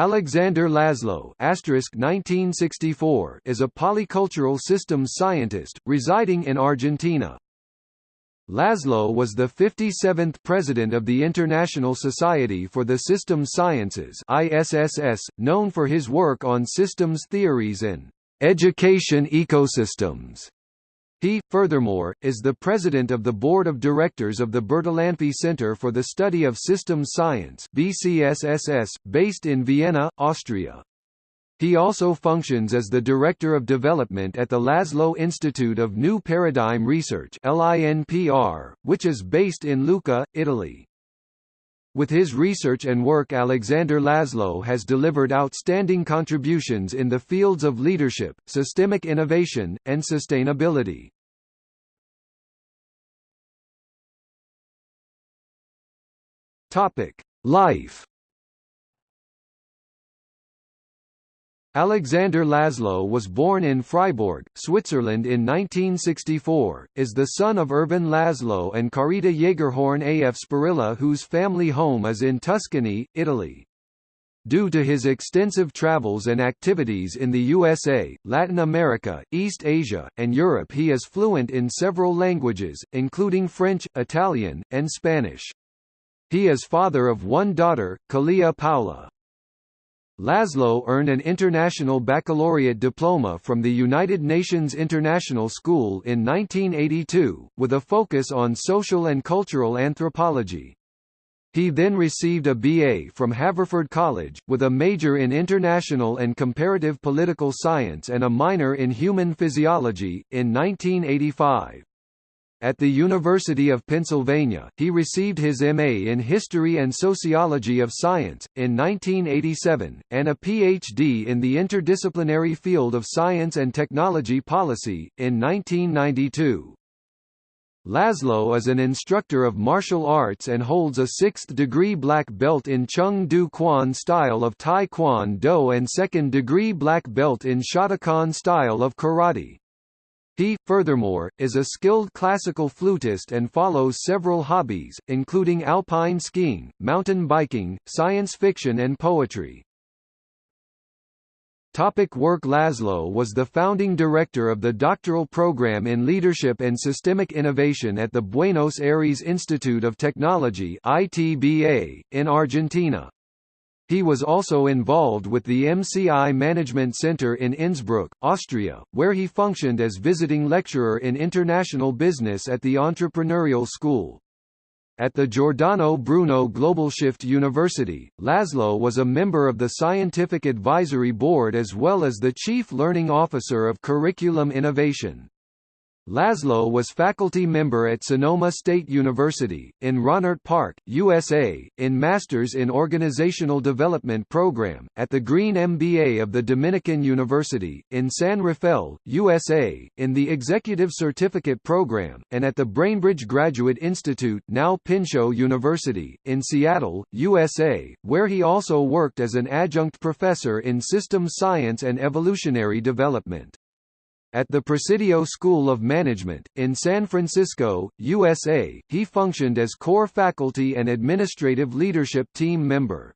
Alexander Laszlo (1964) is a polycultural systems scientist residing in Argentina. Laszlo was the 57th president of the International Society for the Systems Sciences (ISSS), known for his work on systems theories and education ecosystems. He, furthermore, is the president of the board of directors of the Bertalanffy Center for the Study of Systems Science BCSSS, based in Vienna, Austria. He also functions as the Director of Development at the Laszlo Institute of New Paradigm Research LINPR, which is based in Lucca, Italy. With his research and work Alexander Laszlo has delivered outstanding contributions in the fields of leadership, systemic innovation, and sustainability. Life Alexander Laszlo was born in Freiburg, Switzerland in 1964, is the son of Ervin Laszlo and Carita Jaegerhorn af Sparilla whose family home is in Tuscany, Italy. Due to his extensive travels and activities in the USA, Latin America, East Asia, and Europe he is fluent in several languages, including French, Italian, and Spanish. He is father of one daughter, Kalia Paula. Laszlo earned an international baccalaureate diploma from the United Nations International School in 1982, with a focus on social and cultural anthropology. He then received a BA from Haverford College, with a major in international and comparative political science and a minor in human physiology, in 1985. At the University of Pennsylvania, he received his MA in History and Sociology of Science, in 1987, and a PhD in the interdisciplinary field of Science and Technology Policy, in 1992. Laszlo is an instructor of martial arts and holds a sixth-degree black belt in Chung Do Kwan style of Tae Kwon Do and second-degree black belt in Shotokan style of karate. He, furthermore, is a skilled classical flutist and follows several hobbies, including alpine skiing, mountain biking, science fiction and poetry. Topic work Laszlo was the founding director of the doctoral program in Leadership and Systemic Innovation at the Buenos Aires Institute of Technology ITBA, in Argentina. He was also involved with the MCI Management Center in Innsbruck, Austria, where he functioned as visiting lecturer in international business at the Entrepreneurial School. At the Giordano Bruno Globalshift University, Laszlo was a member of the Scientific Advisory Board as well as the Chief Learning Officer of Curriculum Innovation. Laszlo was faculty member at Sonoma State University, in Rohnert Park, USA, in Masters in Organizational Development program, at the Green MBA of the Dominican University, in San Rafael, USA, in the Executive Certificate program, and at the Bainbridge Graduate Institute now Pinchot University, in Seattle, USA, where he also worked as an adjunct professor in systems science and evolutionary development. At the Presidio School of Management, in San Francisco, USA, he functioned as core faculty and administrative leadership team member.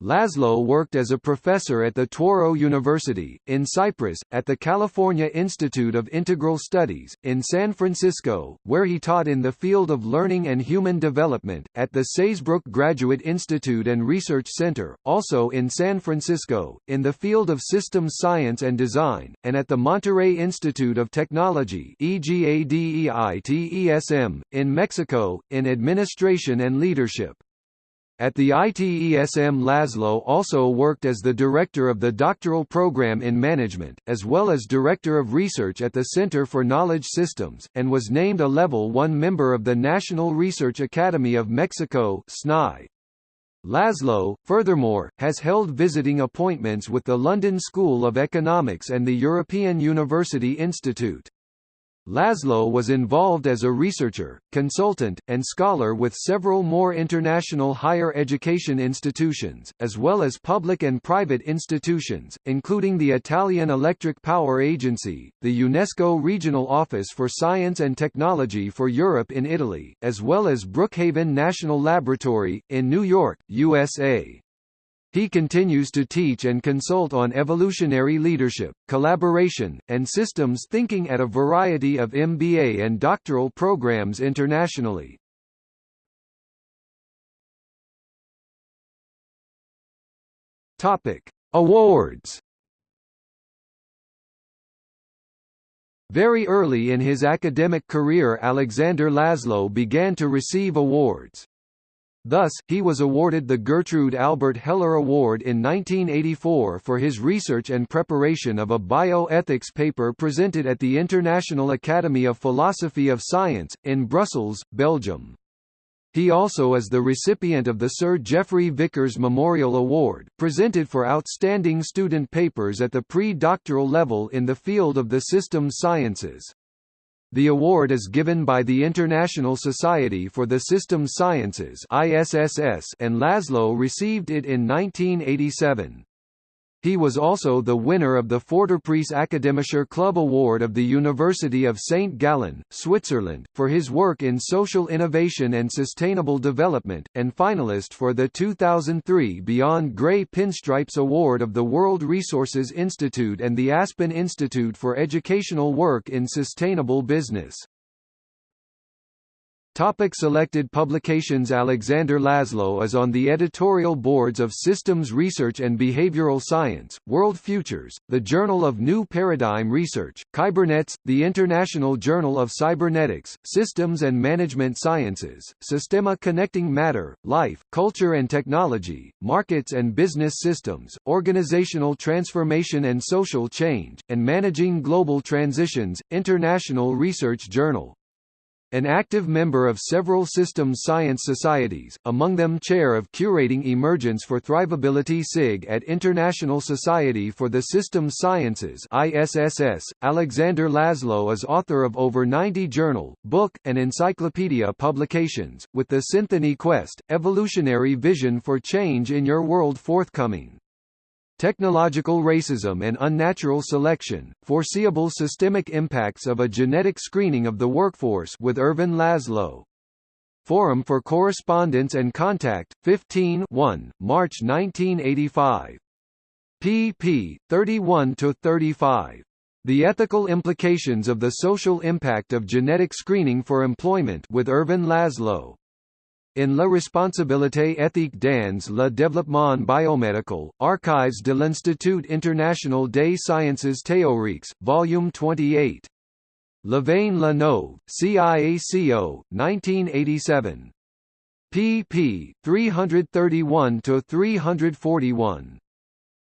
Laszlo worked as a professor at the Touro University, in Cyprus, at the California Institute of Integral Studies, in San Francisco, where he taught in the field of learning and human development, at the Saybrook Graduate Institute and Research Center, also in San Francisco, in the field of systems science and design, and at the Monterrey Institute of Technology in Mexico, in administration and leadership. At the ITESM Laszlo also worked as the director of the doctoral program in management, as well as director of research at the Center for Knowledge Systems, and was named a Level 1 member of the National Research Academy of Mexico SNI. Laszlo, furthermore, has held visiting appointments with the London School of Economics and the European University Institute. Laszlo was involved as a researcher, consultant, and scholar with several more international higher education institutions, as well as public and private institutions, including the Italian Electric Power Agency, the UNESCO Regional Office for Science and Technology for Europe in Italy, as well as Brookhaven National Laboratory, in New York, USA. He continues to teach and consult on evolutionary leadership, collaboration, and systems thinking at a variety of MBA and doctoral programs internationally. Topic: Awards. Very early in his academic career Alexander Laszlo began to receive awards. Thus, he was awarded the Gertrude Albert Heller Award in 1984 for his research and preparation of a bioethics paper presented at the International Academy of Philosophy of Science, in Brussels, Belgium. He also is the recipient of the Sir Geoffrey Vickers Memorial Award, presented for outstanding student papers at the pre-doctoral level in the field of the systems sciences. The award is given by the International Society for the Systems Sciences and Laszlo received it in 1987. He was also the winner of the Förderpreis Akademischer Club Award of the University of St. Gallen, Switzerland, for his work in social innovation and sustainable development, and finalist for the 2003 Beyond Grey Pinstripes Award of the World Resources Institute and the Aspen Institute for Educational Work in Sustainable Business. Topic selected publications Alexander Laszlo is on the editorial boards of Systems Research and Behavioral Science, World Futures, the Journal of New Paradigm Research, Kybernetes, the International Journal of Cybernetics, Systems and Management Sciences, Systema Connecting Matter, Life, Culture and Technology, Markets and Business Systems, Organizational Transformation and Social Change, and Managing Global Transitions, International Research Journal. An active member of several systems science societies, among them chair of Curating Emergence for Thrivability SIG at International Society for the Systems Sciences ISSS. Alexander Laszlo is author of over 90 journal, book, and encyclopedia publications, with the Syntony Quest, Evolutionary Vision for Change in Your World forthcoming. Technological racism and unnatural selection, foreseeable systemic impacts of a genetic screening of the workforce with Ervin Laszlo. Forum for Correspondence and Contact, 15 1, March 1985. pp. 31–35. The Ethical Implications of the Social Impact of Genetic Screening for Employment with Ervin Laszlo. In La responsabilité éthique dans le développement biomédical, Archives de l'Institut international des sciences théoriques, Volume 28. Louvain La Neuve, CIACO, 1987. pp. 331–341.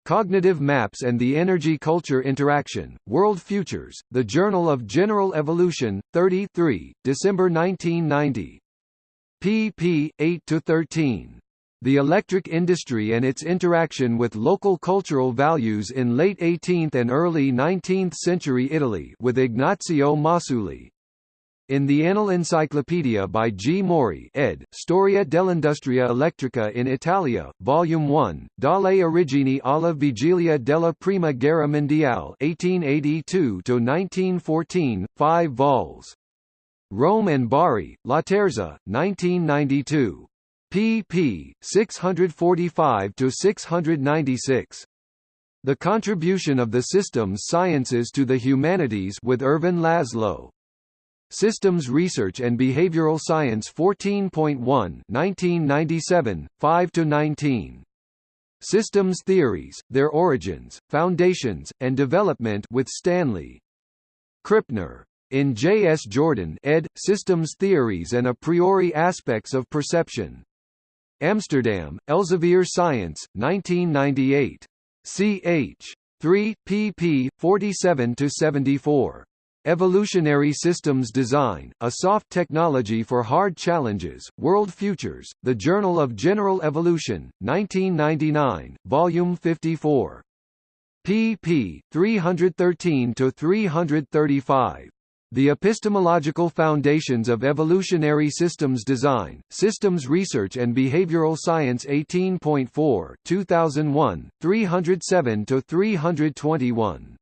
Cognitive Maps and the Energy Culture Interaction, World Futures, The Journal of General Evolution, 33, December 1990 pp. 8–13. The electric industry and its interaction with local cultural values in late 18th and early 19th century Italy with Ignazio Masulli. In the Annal Encyclopedia by G. Mori ed., Storia dell'Industria Elettrica in Italia, Volume 1, Dalle origini alla vigilia della Prima Guerra Mondiale 1882–1914, 5 vols. Rome and Bari, La Terza, 1992. pp. 645–696. The Contribution of the Systems Sciences to the Humanities with Ervin Laszlo. Systems Research and Behavioral Science 14.1 1997, 5–19. Systems Theories, Their Origins, Foundations, and Development with Stanley. Krippner. In J. S. Jordan ed., Systems Theories and A Priori Aspects of Perception. Amsterdam, Elsevier Science, 1998. ch. 3, pp. 47–74. Evolutionary Systems Design, A Soft Technology for Hard Challenges, World Futures, The Journal of General Evolution, 1999, Volume 54. pp. 313–335. The Epistemological Foundations of Evolutionary Systems Design, Systems Research and Behavioral Science 18.4 2001, 307–321.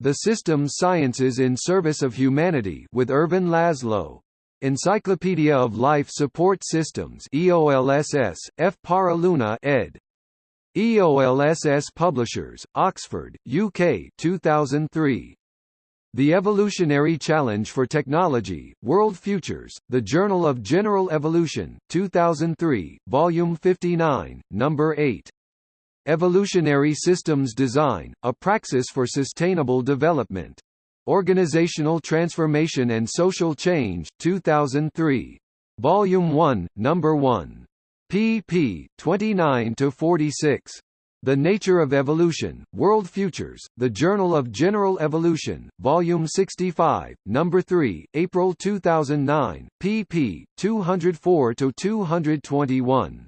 The Systems Sciences in Service of Humanity with Ervin Laszlo. Encyclopedia of Life Support Systems EOLSS, F. Parra Luna ed. EOLSS Publishers, Oxford, UK 2003. The Evolutionary Challenge for Technology, World Futures, The Journal of General Evolution, 2003, Volume 59, Number 8. Evolutionary Systems Design, A Praxis for Sustainable Development. Organizational Transformation and Social Change, 2003. Volume 1, Number 1. pp. 29–46. The Nature of Evolution, World Futures, The Journal of General Evolution, Volume 65, Number 3, April 2009, pp. 204–221.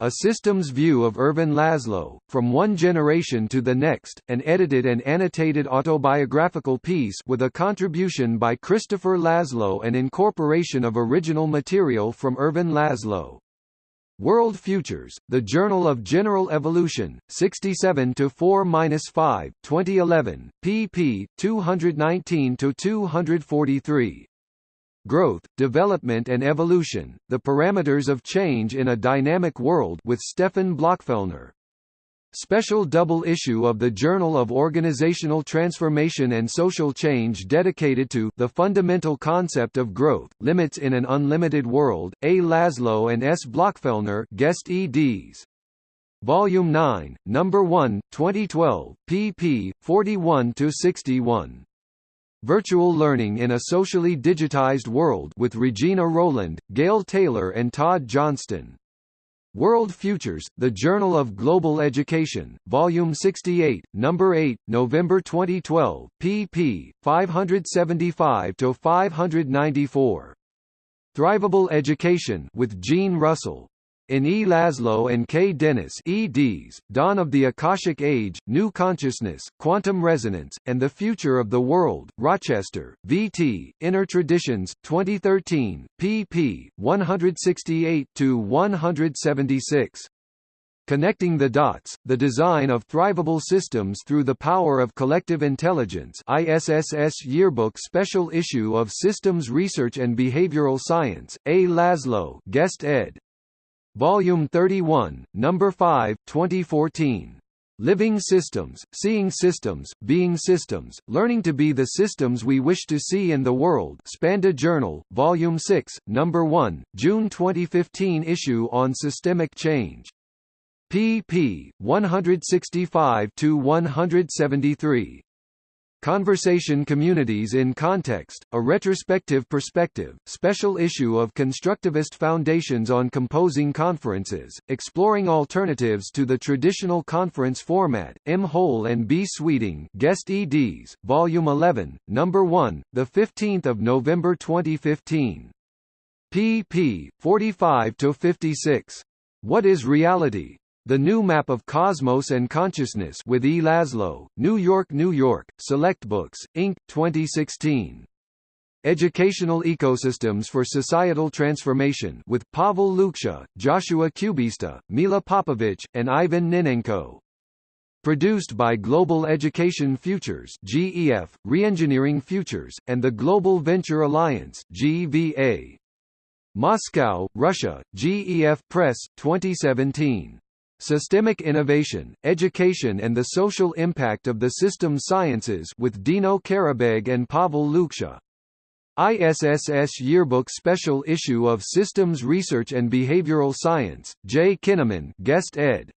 A Systems View of Ervin Laszlo, From One Generation to the Next, an edited and annotated autobiographical piece with a contribution by Christopher Laszlo and incorporation of original material from Ervin Laszlo. World Futures, The Journal of General Evolution, 67 to 4-5, 2011, pp. 219 to 243. Growth, Development and Evolution: The Parameters of Change in a Dynamic World with Stefan Blachfellner. Special double issue of the Journal of Organizational Transformation and Social Change dedicated to the fundamental concept of growth, limits in an unlimited world. A. Laszlo and S. Blachfellner, guest eds. Volume 9, Number 1, 2012, pp. 41–61. Virtual Learning in a Socially Digitized World with Regina Rowland, Gail Taylor and Todd Johnston. World Futures, The Journal of Global Education, Volume 68, Number 8, November 2012, pp. 575–594. Thrivable Education with Jean Russell, in E. Laszlo and K. Dennis eds, Dawn of the Akashic Age, New Consciousness, Quantum Resonance, and the Future of the World, Rochester, VT, Inner Traditions, 2013, pp. 168–176. Connecting the Dots, The Design of Thrivable Systems Through the Power of Collective Intelligence ISSS Yearbook Special Issue of Systems Research and Behavioral Science, A. Laszlo guest ed. Volume 31, Number 5, 2014. Living Systems, Seeing Systems, Being Systems, Learning to be the Systems We Wish to See in the World Spanda Journal, Volume 6, Number 1, June 2015 issue on Systemic Change. pp. 165–173. Conversation Communities in Context, a retrospective perspective, special issue of Constructivist Foundations on Composing Conferences, exploring alternatives to the traditional conference format, M. Hohl and B. Sweeting guest eds, Volume 11, Number 1, 15 November 2015. pp. 45–56. What is reality? The New Map of Cosmos and Consciousness with E. Laszlo, New York, New York, Select Books, Inc., 2016. Educational Ecosystems for Societal Transformation with Pavel Luksha, Joshua Kubista, Mila Popovich, and Ivan Ninenko. Produced by Global Education Futures GEF, Reengineering Futures, and the Global Venture Alliance GVA. Moscow, Russia, GEF Press, 2017. Systemic Innovation, Education and the Social Impact of the System Sciences with Dino Karabeg and Pavel Luksha. ISSS Yearbook Special Issue of Systems Research and Behavioral Science, J. Kineman guest ed.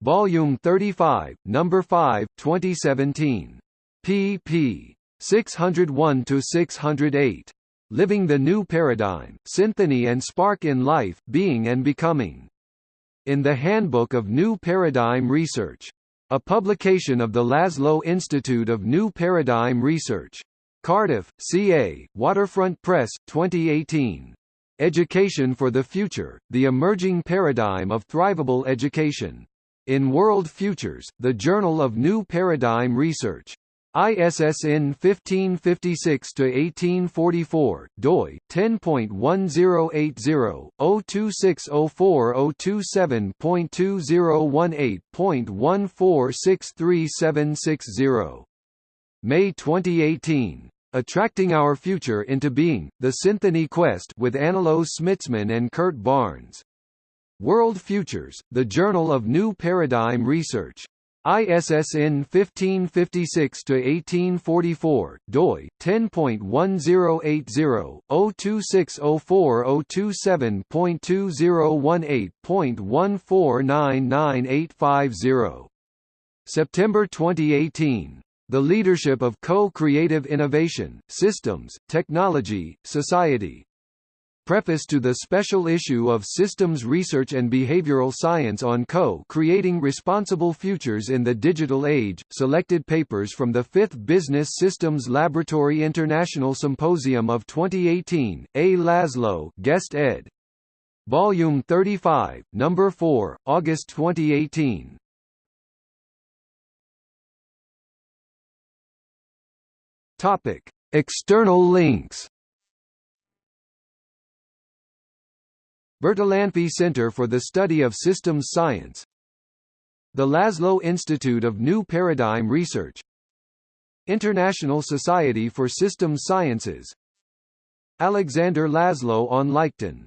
Volume 35, Number 5, 2017. pp. 601–608. Living the New Paradigm, Syntony and Spark in Life, Being and Becoming in the Handbook of New Paradigm Research. A publication of the Laszlo Institute of New Paradigm Research. Cardiff, CA, Waterfront Press, 2018. Education for the Future, The Emerging Paradigm of Thrivable Education. In World Futures, the Journal of New Paradigm Research. ISSN 1556-1844, doi, 10.1080-02604-027.2018.1463760. May 2018. Attracting Our Future into Being, The Syntony Quest with Anilo Smitsman and Kurt Barnes. World Futures, The Journal of New Paradigm Research. ISSN 1556-1844, doi, 10.1080-02604-027.2018.1499850. September 2018. The Leadership of Co-Creative Innovation, Systems, Technology, Society. Preface to the special issue of Systems Research and Behavioral Science on Co-Creating Responsible Futures in the Digital Age, selected papers from the 5th Business Systems Laboratory International Symposium of 2018, A. Laszlo guest ed. Volume 35, Number 4, August 2018. Topic: External links. Bertalanffy Center for the Study of Systems Science. The Laszlo Institute of New Paradigm Research. International Society for Systems Sciences. Alexander Laszlo on Leichten